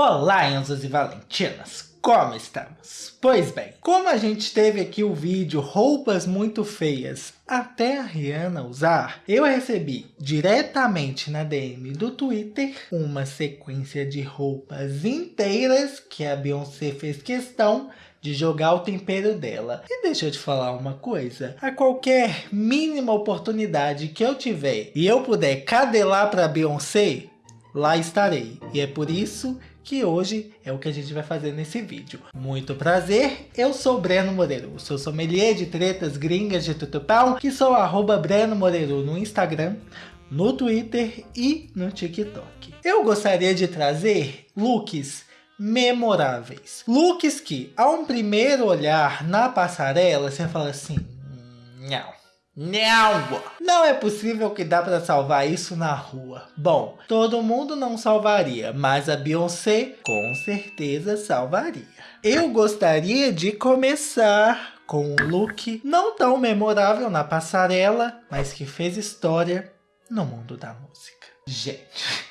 Olá, Enzos e Valentinas! Como estamos? Pois bem, como a gente teve aqui o vídeo roupas muito feias até a Rihanna usar, eu recebi diretamente na DM do Twitter uma sequência de roupas inteiras que a Beyoncé fez questão de jogar o tempero dela. E deixa eu te falar uma coisa, a qualquer mínima oportunidade que eu tiver e eu puder cadelar para Beyoncé, lá estarei. E é por isso que hoje é o que a gente vai fazer nesse vídeo. Muito prazer, eu sou Breno Moreiro, sou sommelier de tretas gringas de tutupão, que sou arroba Breno Moreiro no Instagram, no Twitter e no TikTok. Eu gostaria de trazer looks memoráveis. Looks que, a um primeiro olhar na passarela, você fala assim, não. Não! Não é possível que dá para salvar isso na rua. Bom, todo mundo não salvaria, mas a Beyoncé com certeza salvaria. Eu gostaria de começar com um look não tão memorável na passarela, mas que fez história no mundo da música. Gente...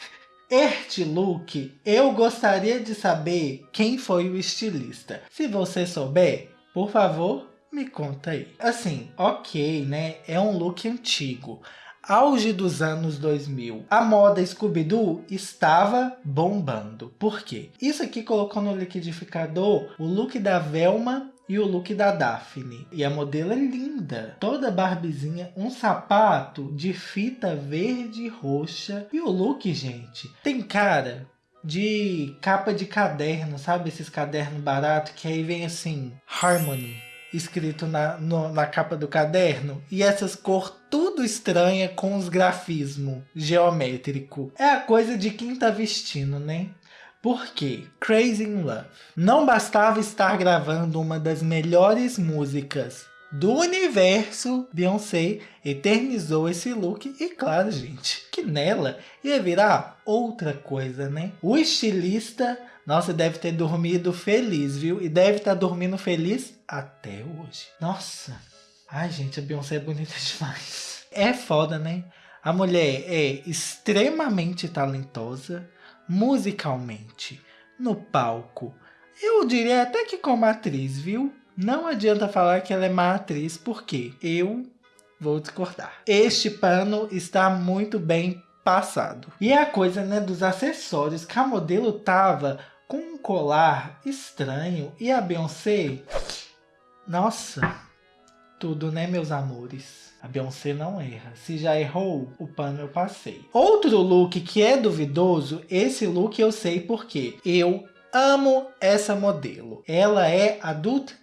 Este look, eu gostaria de saber quem foi o estilista. Se você souber, por favor, me conta aí. Assim, ok, né? É um look antigo. Auge dos anos 2000. A moda Scooby-Doo estava bombando. Por quê? Isso aqui colocou no liquidificador o look da Velma e o look da Daphne. E a modelo é linda. Toda barbizinha, um sapato de fita verde e roxa. E o look, gente, tem cara de capa de caderno, sabe? Esses cadernos baratos que aí vem assim, Harmony escrito na, no, na capa do caderno e essas cores tudo estranha com os grafismo geométrico. É a coisa de quem tá vestindo, né? Porque Crazy in Love não bastava estar gravando uma das melhores músicas do universo, Beyoncé eternizou esse look e claro, gente, que nela ia virar outra coisa, né? O estilista, nossa, deve ter dormido feliz, viu? E deve estar tá dormindo feliz até hoje. Nossa, ai gente, a Beyoncé é bonita demais. É foda, né? A mulher é extremamente talentosa, musicalmente, no palco. Eu diria até que como atriz, viu? Não adianta falar que ela é má atriz, porque eu vou discordar. Este pano está muito bem passado. E é a coisa né, dos acessórios, que a modelo tava com um colar estranho e a Beyoncé... Nossa, tudo né meus amores? A Beyoncé não erra. Se já errou, o pano eu passei. Outro look que é duvidoso, esse look eu sei porque eu Amo essa modelo. Ela é a Dut.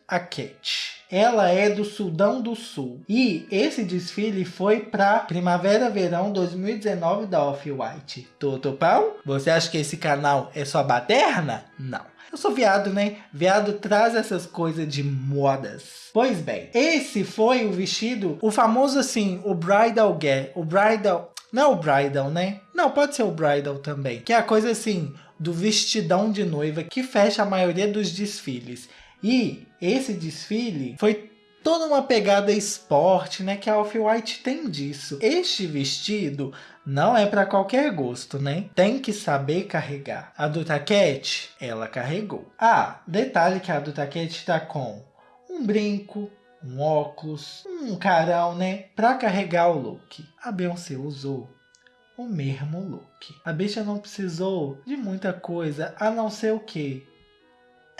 Ela é do Sudão do Sul. E esse desfile foi para Primavera-Verão 2019 da Off-White. Toto pau? Você acha que esse canal é sua baterna? Não. Eu sou viado, né? Viado traz essas coisas de modas. Pois bem, esse foi o vestido, o famoso assim, o bridal get, o bridal... Não é o bridal, né? Não, pode ser o bridal também. Que é a coisa assim, do vestidão de noiva que fecha a maioria dos desfiles. E esse desfile foi toda uma pegada esporte, né, que a Off-White tem disso. Este vestido não é para qualquer gosto, né? Tem que saber carregar. A do Taquete, ela carregou. Ah, detalhe que a do Taquete está com um brinco, um óculos, um carão, né, para carregar o look. A Beyoncé usou o mesmo look. A bicha não precisou de muita coisa, a não ser o que?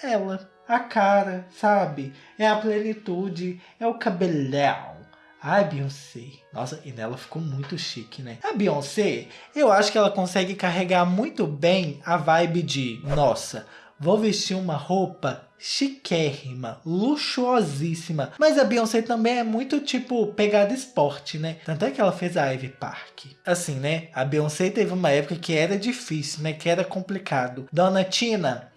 Ela. A cara, sabe? É a plenitude, é o cabelão. Ai, Beyoncé. Nossa, e nela ficou muito chique, né? A Beyoncé, eu acho que ela consegue carregar muito bem a vibe de, nossa, vou vestir uma roupa chiquérrima, luxuosíssima. Mas a Beyoncé também é muito tipo pegada esporte, né? Tanto é que ela fez a Ivy Park. Assim, né? A Beyoncé teve uma época que era difícil, né? Que era complicado. Dona Tina,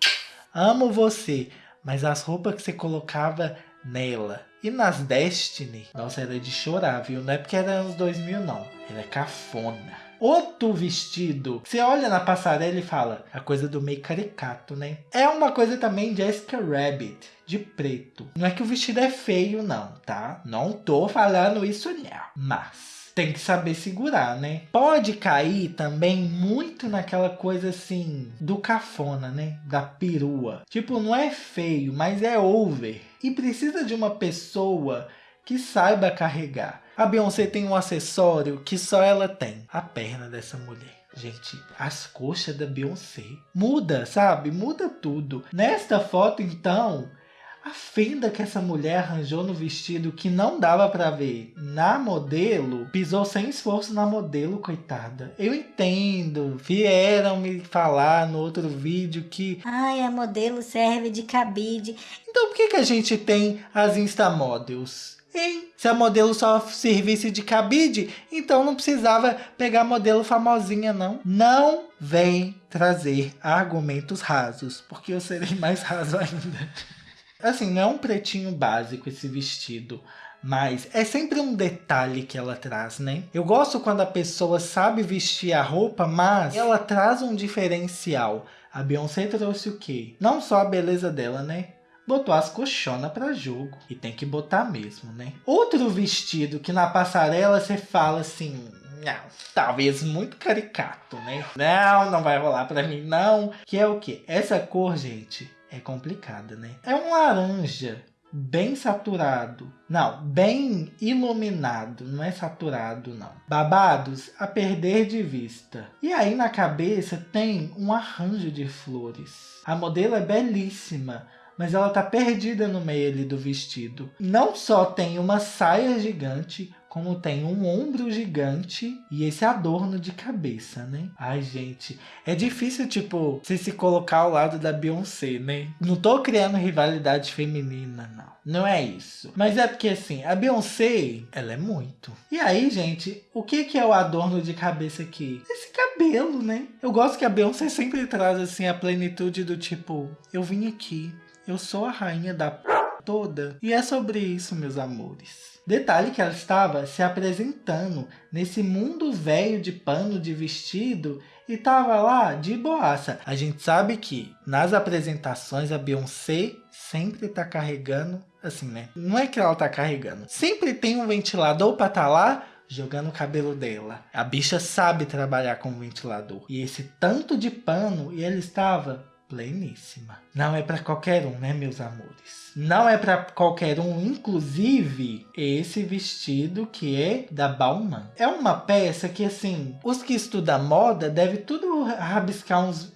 amo você. Mas as roupas que você colocava nela e nas Destiny, nossa, era de chorar, viu? Não é porque era anos 2000, não. Era cafona. Outro vestido, você olha na passarela e fala, a coisa do meio caricato, né? É uma coisa também Jessica Rabbit, de preto. Não é que o vestido é feio não, tá? Não tô falando isso não, mas tem que saber segurar, né? Pode cair também muito naquela coisa assim do cafona, né? Da perua. Tipo, não é feio, mas é over. E precisa de uma pessoa que saiba carregar. A Beyoncé tem um acessório que só ela tem. A perna dessa mulher. Gente, as coxas da Beyoncé. Muda, sabe? Muda tudo. Nesta foto, então, a fenda que essa mulher arranjou no vestido que não dava para ver na modelo, pisou sem esforço na modelo, coitada. Eu entendo, vieram me falar no outro vídeo que... Ai, a modelo serve de cabide. Então por que, que a gente tem as Instamodels? Hein? Se a modelo só servisse de cabide, então não precisava pegar modelo famosinha, não. Não vem trazer argumentos rasos, porque eu serei mais raso ainda. Assim, não é um pretinho básico esse vestido, mas é sempre um detalhe que ela traz, né? Eu gosto quando a pessoa sabe vestir a roupa, mas ela traz um diferencial. A Beyoncé trouxe o quê? Não só a beleza dela, né? Botou as colchonas para jogo. E tem que botar mesmo, né? Outro vestido que na passarela você fala assim... Não, talvez muito caricato, né? Não, não vai rolar para mim, não. Que é o quê? Essa cor, gente, é complicada, né? É um laranja bem saturado. Não, bem iluminado, não é saturado não. Babados a perder de vista. E aí na cabeça tem um arranjo de flores. A modelo é belíssima, mas ela tá perdida no meio ali do vestido. Não só tem uma saia gigante, como tem um ombro gigante e esse adorno de cabeça, né? Ai, gente, é difícil, tipo, você se colocar ao lado da Beyoncé, né? Não tô criando rivalidade feminina, não. Não é isso. Mas é porque, assim, a Beyoncé, ela é muito. E aí, gente, o que que é o adorno de cabeça aqui? Esse cabelo, né? Eu gosto que a Beyoncé sempre traz, assim, a plenitude do tipo, eu vim aqui, eu sou a rainha da toda. E é sobre isso, meus amores. Detalhe que ela estava se apresentando nesse mundo velho de pano de vestido e estava lá de boaça. A gente sabe que nas apresentações a Beyoncé sempre está carregando, assim, né? Não é que ela está carregando. Sempre tem um ventilador estar tá lá jogando o cabelo dela. A bicha sabe trabalhar com ventilador. E esse tanto de pano, e ela estava pleníssima. Não é para qualquer um, né, meus amores? Não é para qualquer um, inclusive esse vestido que é da Bauman. É uma peça que, assim, os que estudam moda devem tudo rabiscar uns...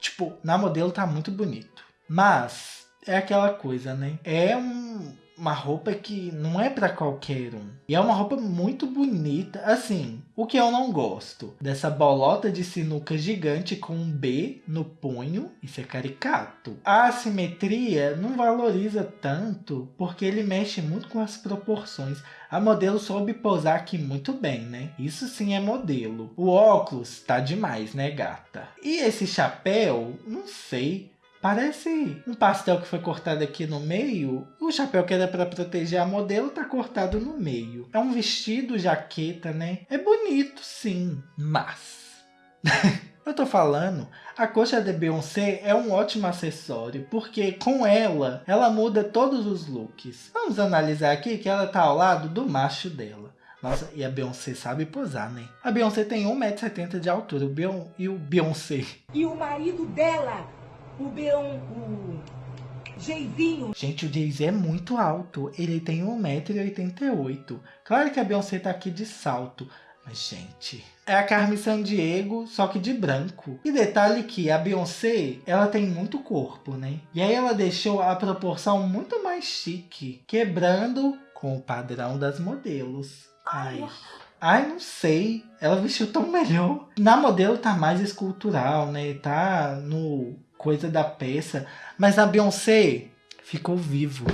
Tipo, na modelo tá muito bonito. Mas é aquela coisa, né? É um uma roupa que não é para qualquer um. E é uma roupa muito bonita. Assim, o que eu não gosto dessa bolota de sinuca gigante com um B no punho, isso é caricato. A assimetria não valoriza tanto porque ele mexe muito com as proporções. A modelo soube posar aqui muito bem, né? Isso sim é modelo. O óculos tá demais, né, gata? E esse chapéu, não sei. Parece um pastel que foi cortado aqui no meio. O chapéu que era para proteger a modelo tá cortado no meio. É um vestido, jaqueta, né? É bonito, sim, mas... Eu tô falando, a coxa da Beyoncé é um ótimo acessório, porque com ela, ela muda todos os looks. Vamos analisar aqui que ela tá ao lado do macho dela. Nossa, e a Beyoncé sabe posar, né? A Beyoncé tem 1,70m de altura, o e o Beyoncé. E o marido dela o Beon, o Jeizinho. Gente, o Jay-Z é muito alto. Ele tem 1,88m. Claro que a Beyoncé tá aqui de salto. Mas, gente, é a Carmen Sandiego, só que de branco. E detalhe que a Beyoncé, ela tem muito corpo, né? E aí ela deixou a proporção muito mais chique, quebrando com o padrão das modelos. Ai, ai não sei. Ela vestiu tão melhor. Na modelo tá mais escultural, né? Tá no coisa da peça, mas a Beyoncé ficou vivo.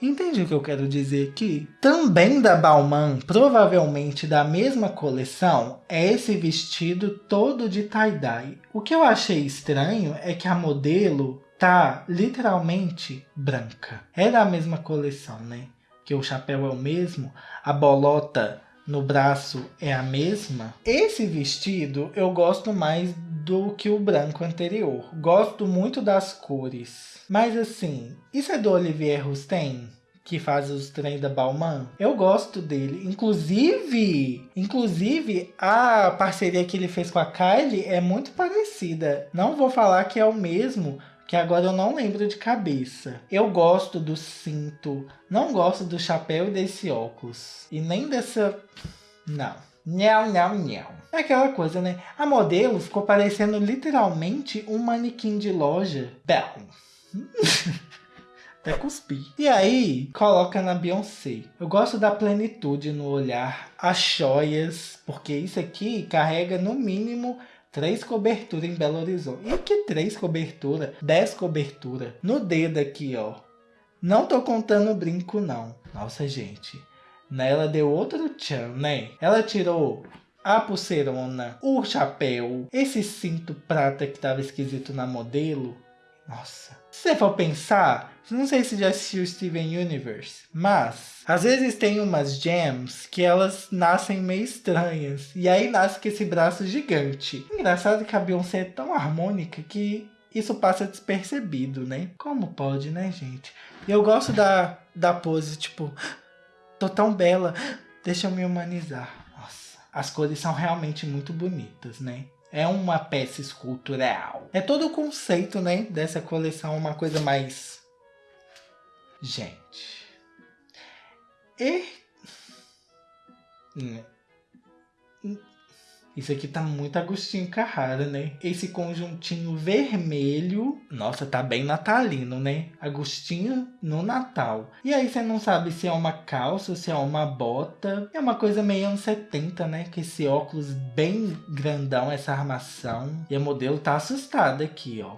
Entende o que eu quero dizer aqui? Também da Balmain, provavelmente da mesma coleção, é esse vestido todo de tie-dye. O que eu achei estranho é que a modelo tá literalmente branca. É da mesma coleção, né? Que o chapéu é o mesmo, a bolota no braço é a mesma. Esse vestido eu gosto mais do que o branco anterior. Gosto muito das cores. Mas assim, isso é do Olivier Rousteing? que faz os trem da Balmain. Eu gosto dele. Inclusive, inclusive a parceria que ele fez com a Kylie é muito parecida. Não vou falar que é o mesmo, que agora eu não lembro de cabeça. Eu gosto do cinto, não gosto do chapéu e desse óculos. E nem dessa... Não. Nhau, nhau, nhau. É aquela coisa, né? A modelo ficou parecendo literalmente um manequim de loja. Bom. Até cuspi. E aí, coloca na Beyoncé. Eu gosto da plenitude no olhar, as joias, porque isso aqui carrega no mínimo três coberturas em Belo Horizonte. E que três coberturas? Dez coberturas. No dedo aqui, ó. Não tô contando brinco, não. Nossa, gente. Ela deu outro tchan, né? Ela tirou a pulseirona, o chapéu, esse cinto prata que tava esquisito na modelo. Nossa. Se você for pensar, não sei se já assistiu Steven Universe, mas às vezes tem umas gems que elas nascem meio estranhas. E aí nasce com esse braço gigante. Engraçado que a Beyoncé é tão harmônica que isso passa despercebido, né? Como pode, né, gente? Eu gosto da, da pose, tipo, tô tão bela, deixa eu me humanizar. Nossa, as cores são realmente muito bonitas, né? É uma peça escultural. É todo o conceito, né, dessa coleção, uma coisa mais... Gente... E... Hum. Isso aqui tá muito Agostinho Carrara, né? Esse conjuntinho vermelho, nossa, tá bem natalino, né? Agostinho no Natal. E aí você não sabe se é uma calça, se é uma bota. É uma coisa meio anos 70, né? Com esse óculos bem grandão, essa armação. E a modelo tá assustada aqui, ó.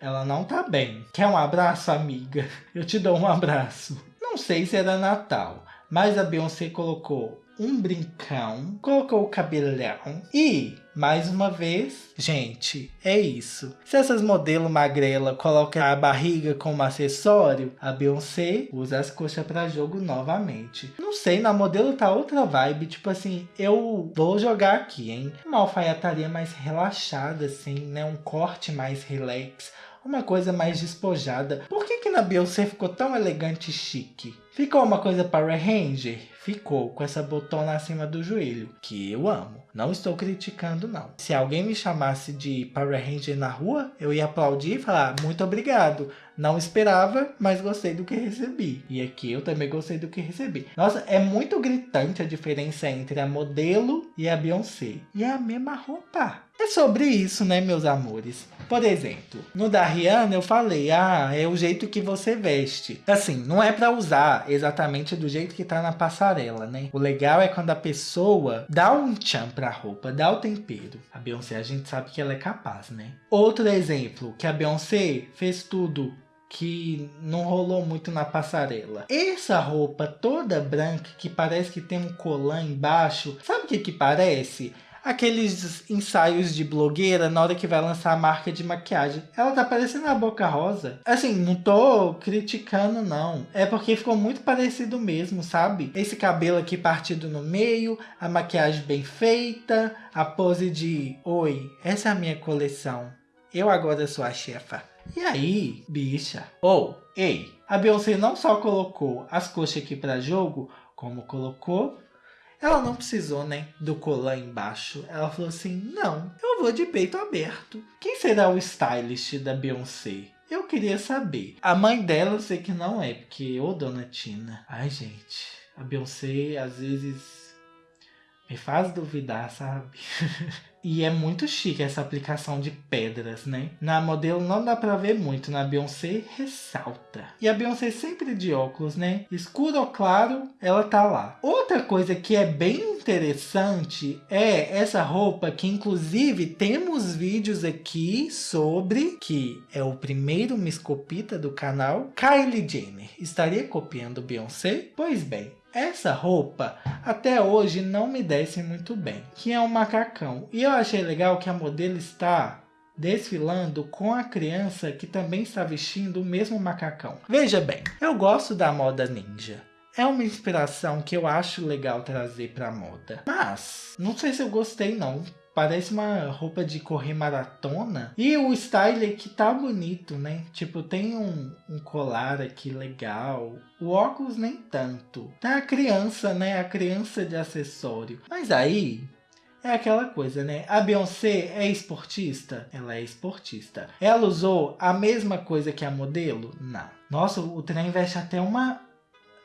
Ela não tá bem. Quer um abraço, amiga? Eu te dou um abraço. Não sei se era Natal, mas a Beyoncé colocou um brincão, colocou o cabelão e, mais uma vez, gente, é isso. Se essas modelos magrela colocam a barriga como acessório, a Beyoncé usa as coxas para jogo novamente. Não sei, na modelo tá outra vibe, tipo assim, eu vou jogar aqui, hein? Uma alfaiataria mais relaxada, assim, né? Um corte mais relax uma coisa mais despojada. Por que que na Beyoncé ficou tão elegante e chique? Ficou uma coisa Power Ranger? Ficou, com essa botona acima do joelho, que eu amo. Não estou criticando, não. Se alguém me chamasse de Power Ranger na rua, eu ia aplaudir e falar, muito obrigado. Não esperava, mas gostei do que recebi. E aqui eu também gostei do que recebi. Nossa, é muito gritante a diferença entre a modelo e a Beyoncé. E é a mesma roupa. É sobre isso, né, meus amores? Por exemplo, no da Rihanna eu falei, ah, é o jeito que você veste. Assim, não é para usar exatamente do jeito que tá na passarela, né? O legal é quando a pessoa dá um tchan pra roupa, dá o tempero. A Beyoncé, a gente sabe que ela é capaz, né? Outro exemplo, que a Beyoncé fez tudo que não rolou muito na passarela. Essa roupa toda branca que parece que tem um colã embaixo, sabe o que que parece? Aqueles ensaios de blogueira na hora que vai lançar a marca de maquiagem. Ela tá parecendo a Boca Rosa. Assim, não tô criticando não. É porque ficou muito parecido mesmo, sabe? Esse cabelo aqui partido no meio, a maquiagem bem feita, a pose de Oi, essa é a minha coleção. Eu agora sou a chefa. E aí, bicha? Ou, oh, ei, a Beyoncé não só colocou as coxas aqui para jogo, como colocou ela não precisou, né, do colar embaixo. Ela falou assim, não, eu vou de peito aberto. Quem será o stylist da Beyoncé? Eu queria saber. A mãe dela eu sei que não é, porque, ô dona Tina. Ai, gente, a Beyoncé às vezes me faz duvidar, sabe? E é muito chique essa aplicação de pedras, né? Na modelo não dá pra ver muito, na Beyoncé ressalta. E a Beyoncé sempre de óculos, né? Escuro ou claro, ela tá lá. Outra coisa que é bem interessante é essa roupa que inclusive temos vídeos aqui sobre, que é o primeiro miscopita do canal, Kylie Jenner. Estaria copiando Beyoncé? Pois bem, essa roupa até hoje não me desce muito bem, que é um macacão. E eu achei legal que a modelo está desfilando com a criança que também está vestindo o mesmo macacão. Veja bem, eu gosto da moda ninja. é uma inspiração que eu acho legal trazer pra moda. Mas, não sei se eu gostei não. Parece uma roupa de correr maratona. E o style que tá bonito, né? Tipo, tem um, um colar aqui legal. O óculos nem tanto. Tá a criança, né? A criança de acessório. Mas aí, é aquela coisa, né? A Beyoncé é esportista? Ela é esportista. Ela usou a mesma coisa que a modelo? Não. Nossa, o trem veste até uma...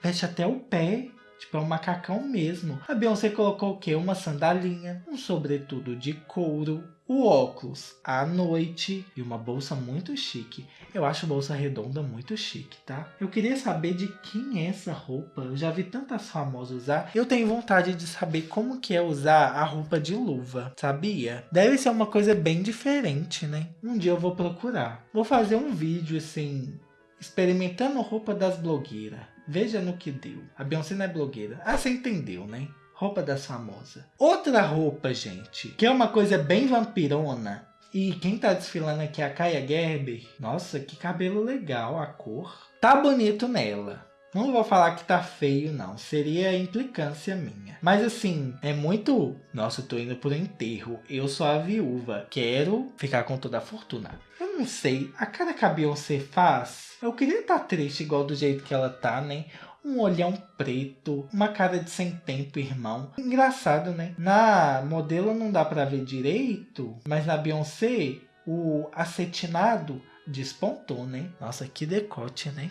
Veste até o pé. Tipo, é um macacão mesmo. A Beyoncé colocou o quê? Uma sandalinha, um sobretudo de couro, o óculos à noite e uma bolsa muito chique. Eu acho bolsa redonda muito chique, tá? Eu queria saber de quem é essa roupa. Eu já vi tantas famosas usar. Eu tenho vontade de saber como que é usar a roupa de luva, sabia? Deve ser uma coisa bem diferente, né? Um dia eu vou procurar. Vou fazer um vídeo assim, experimentando roupa das blogueiras. Veja no que deu. A Beyoncé não é blogueira. Ah, você entendeu, né? Roupa das famosas. Outra roupa, gente, que é uma coisa bem vampirona. E quem tá desfilando aqui é a Kaya Gerber. Nossa, que cabelo legal, a cor. Tá bonito nela. Não vou falar que tá feio, não. Seria implicância minha. Mas assim, é muito... Nossa, eu tô indo pro enterro. Eu sou a viúva. Quero ficar com toda a fortuna. Eu não sei. A cara que a Beyoncé faz... Eu queria estar tá triste igual do jeito que ela tá, né? um olhão preto, uma cara de sem tempo, irmão. Engraçado, né? Na modelo não dá pra ver direito, mas na Beyoncé, o acetinado despontou, né? Nossa, que decote, né?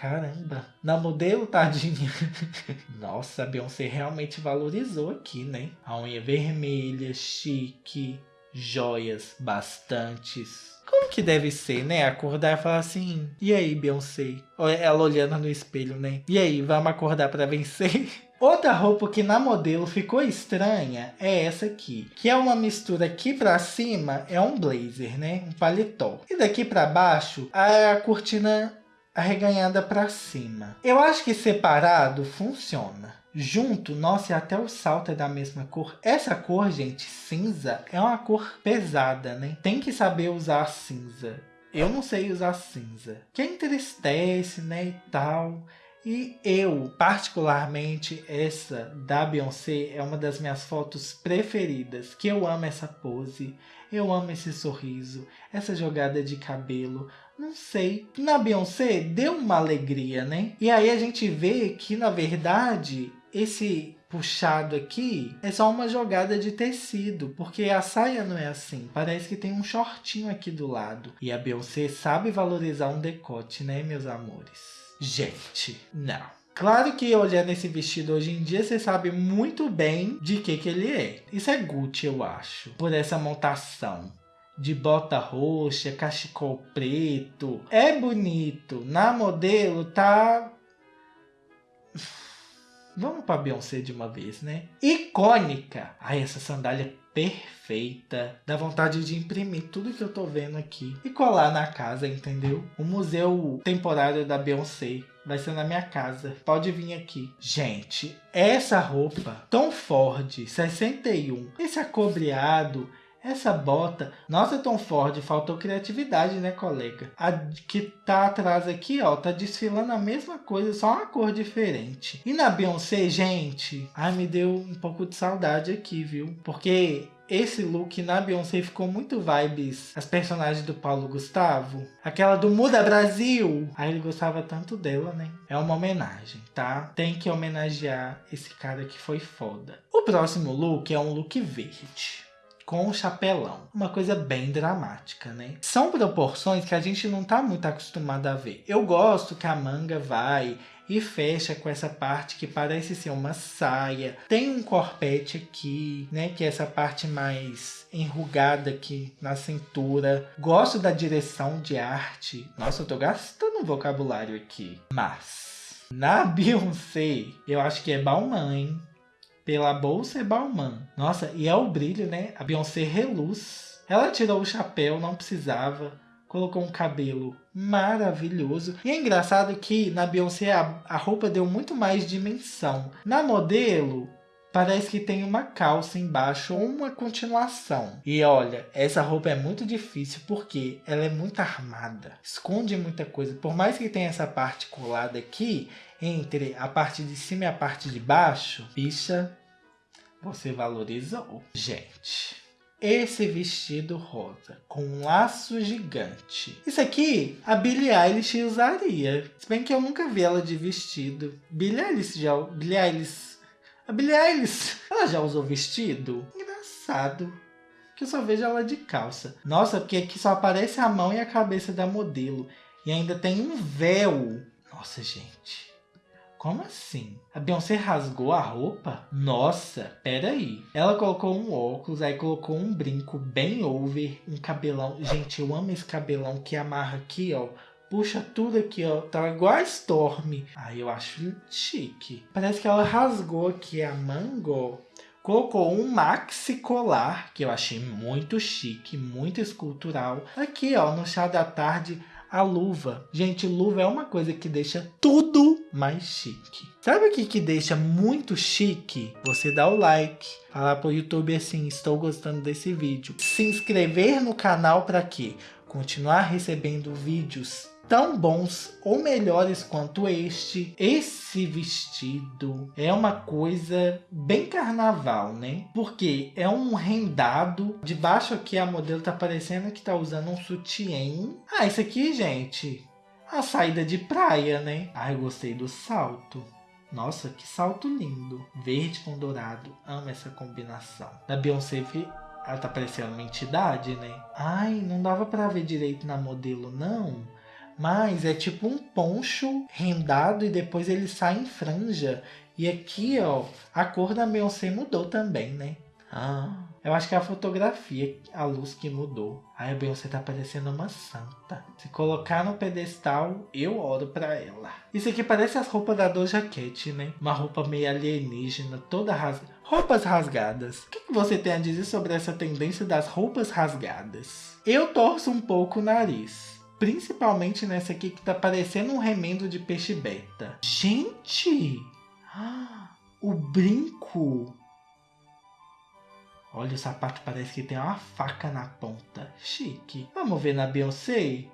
Caramba, na modelo, tadinha. Nossa, a Beyoncé realmente valorizou aqui, né? A unha vermelha, chique, joias bastantes. Como que deve ser, né? Acordar e falar assim, e aí, Beyoncé? Ela olhando no espelho, né? E aí, vamos acordar para vencer? Outra roupa que na modelo ficou estranha é essa aqui, que é uma mistura aqui para cima é um blazer, né? Um paletó. E daqui para baixo a cortina arreganhada para cima. Eu acho que separado funciona. Junto, nossa, e até o salto é da mesma cor. Essa cor, gente, cinza, é uma cor pesada, né? Tem que saber usar cinza. Eu não sei usar cinza. Que entristece, né, e tal. E eu, particularmente, essa da Beyoncé é uma das minhas fotos preferidas. Que eu amo essa pose, eu amo esse sorriso, essa jogada de cabelo. Não sei. Na Beyoncé deu uma alegria, né? E aí a gente vê que, na verdade, esse puxado aqui é só uma jogada de tecido, porque a saia não é assim. Parece que tem um shortinho aqui do lado. E a Beyoncé sabe valorizar um decote, né, meus amores? Gente, não. Claro que olhando esse vestido hoje em dia, você sabe muito bem de que que ele é. Isso é Gucci, eu acho. Por essa montação. De bota roxa, cachecol preto. É bonito. Na modelo tá... Vamos para Beyoncé de uma vez, né? Icônica. Ai, essa sandália perfeita. Dá vontade de imprimir tudo que eu tô vendo aqui e colar na casa, entendeu? O museu temporário da Beyoncé vai ser na minha casa. Pode vir aqui. Gente, essa roupa Tom Ford 61, esse acobreado essa bota, nossa Tom Ford, faltou criatividade, né, colega? A que tá atrás aqui, ó, tá desfilando a mesma coisa, só uma cor diferente. E na Beyoncé, gente, ai, me deu um pouco de saudade aqui, viu? Porque esse look na Beyoncé ficou muito vibes as personagens do Paulo Gustavo. Aquela do Muda Brasil. Aí ele gostava tanto dela, né? É uma homenagem, tá? Tem que homenagear esse cara que foi foda. O próximo look é um look verde com o chapelão. Uma coisa bem dramática, né? São proporções que a gente não tá muito acostumado a ver. Eu gosto que a manga vai e fecha com essa parte que parece ser uma saia. Tem um corpete aqui, né, que é essa parte mais enrugada aqui na cintura. Gosto da direção de arte. Nossa, eu tô gastando um vocabulário aqui. Mas, na Beyoncé, eu acho que é Balmain? Pela bolsa é Balmain. Nossa, e é o brilho, né? A Beyoncé reluz. Ela tirou o chapéu, não precisava. Colocou um cabelo maravilhoso. E é engraçado que na Beyoncé a, a roupa deu muito mais dimensão. Na modelo, parece que tem uma calça embaixo ou uma continuação. E olha, essa roupa é muito difícil porque ela é muito armada, esconde muita coisa. Por mais que tenha essa parte colada aqui, entre a parte de cima e a parte de baixo, bicha, você valorizou. Gente, esse vestido rosa com um laço gigante. Isso aqui a Billie Eilish usaria. Se bem que eu nunca vi ela de vestido. Billie Eilish já... Billie Eilish... A Billie Eilish, ela já usou vestido? Engraçado. Que eu só vejo ela de calça. Nossa, porque aqui só aparece a mão e a cabeça da modelo. E ainda tem um véu. Nossa, gente. Como assim? A Beyoncé rasgou a roupa? Nossa, peraí. Ela colocou um óculos, aí colocou um brinco bem over, um cabelão. Gente, eu amo esse cabelão que amarra aqui, ó. Puxa tudo aqui, ó. Tá igual a Storm. Aí eu acho chique. Parece que ela rasgou aqui a mango. Colocou um maxi colar, que eu achei muito chique, muito escultural. Aqui, ó, no chá da tarde, a luva. Gente, luva é uma coisa que deixa tudo mais chique. Sabe o que, que deixa muito chique? Você dá o like, falar pro YouTube assim, estou gostando desse vídeo. Se inscrever no canal para quê? Continuar recebendo vídeos tão bons ou melhores quanto este. Esse vestido é uma coisa bem carnaval, né? Porque é um rendado. Debaixo aqui a modelo tá parecendo que tá usando um sutiã. Ah, isso aqui, gente, a saída de praia, né? Ah, eu gostei do salto. Nossa, que salto lindo. Verde com dourado. Amo essa combinação. Da Beyoncé, ela tá parecendo uma entidade, né? Ai, não dava pra ver direito na modelo, não. Mas é tipo um poncho rendado e depois ele sai em franja. E aqui, ó, a cor da Beyoncé mudou também, né? Ah, eu acho que é a fotografia, a luz que mudou. Aí a Beyoncé tá parecendo uma santa. Se colocar no pedestal, eu oro pra ela. Isso aqui parece as roupas da Doja Cat, né? Uma roupa meio alienígena, toda rasgada. Roupas rasgadas. O que você tem a dizer sobre essa tendência das roupas rasgadas? Eu torço um pouco o nariz. Principalmente nessa aqui que tá parecendo um remendo de peixe beta. Gente! O brinco! Olha, o sapato parece que tem uma faca na ponta. Chique. Vamos ver na Beyoncé?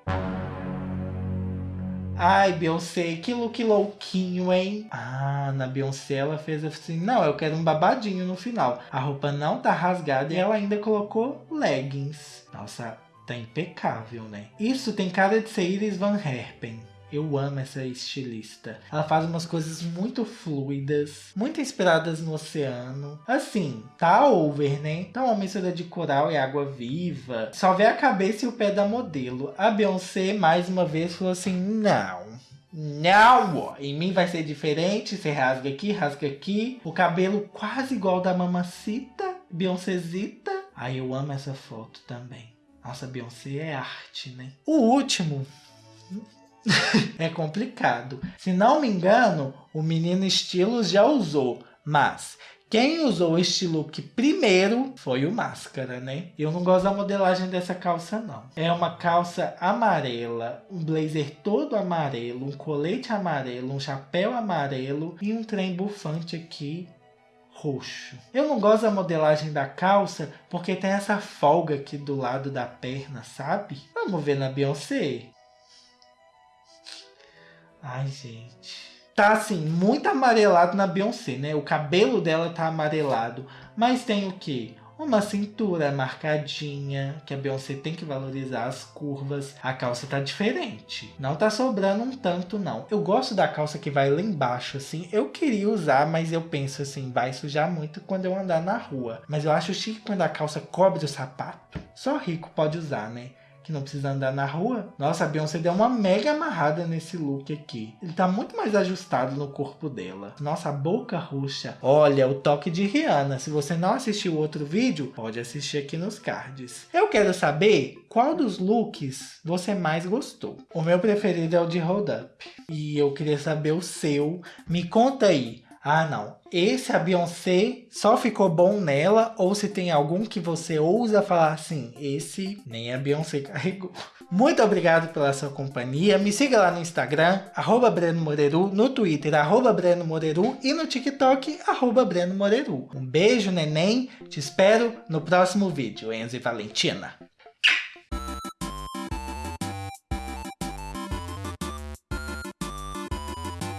Ai, Beyoncé, que look louquinho, hein? Ah, na Beyoncé ela fez assim, não, eu quero um babadinho no final. A roupa não tá rasgada e ela ainda colocou leggings. Nossa, Tá impecável, né? Isso tem cara de ser Iris Van Herpen. Eu amo essa estilista. Ela faz umas coisas muito fluidas, muito inspiradas no oceano. Assim, tá over, né? Tá uma mistura de coral e água viva. Só vê a cabeça e o pé da modelo. A Beyoncé, mais uma vez, falou assim, não. Não, em mim vai ser diferente. Você rasga aqui, rasga aqui. O cabelo quase igual da mamacita, Beyoncézita. Ai, eu amo essa foto também. Nossa, Beyoncé é arte, né? O último é complicado. Se não me engano, o menino Estilos já usou, mas quem usou este look primeiro foi o Máscara, né? Eu não gosto da modelagem dessa calça, não. É uma calça amarela, um blazer todo amarelo, um colete amarelo, um chapéu amarelo e um trem bufante aqui roxo. Eu não gosto da modelagem da calça porque tem essa folga aqui do lado da perna, sabe? Vamos ver na Beyoncé. Ai, gente. Tá assim, muito amarelado na Beyoncé, né? O cabelo dela tá amarelado. Mas tem o quê? Uma cintura marcadinha, que a Beyoncé tem que valorizar as curvas. A calça tá diferente. Não tá sobrando um tanto, não. Eu gosto da calça que vai lá embaixo, assim. Eu queria usar, mas eu penso assim, vai sujar muito quando eu andar na rua. Mas eu acho chique quando a calça cobre o sapato. Só rico pode usar, né? Que não precisa andar na rua. Nossa, a Beyoncé deu uma mega amarrada nesse look aqui. Ele tá muito mais ajustado no corpo dela. Nossa, a boca roxa. Olha, o toque de Rihanna. Se você não assistiu outro vídeo, pode assistir aqui nos cards. Eu quero saber qual dos looks você mais gostou. O meu preferido é o de Hold Up. E eu queria saber o seu. Me conta aí. Ah não, esse a Beyoncé só ficou bom nela, ou se tem algum que você ousa falar assim, esse nem a Beyoncé carregou. Muito obrigado pela sua companhia, me siga lá no Instagram, arroba Breno Moreru, no Twitter, arroba Breno Moreru e no TikTok, arroba Breno Moreru. Um beijo, neném, te espero no próximo vídeo, Enzo e Valentina.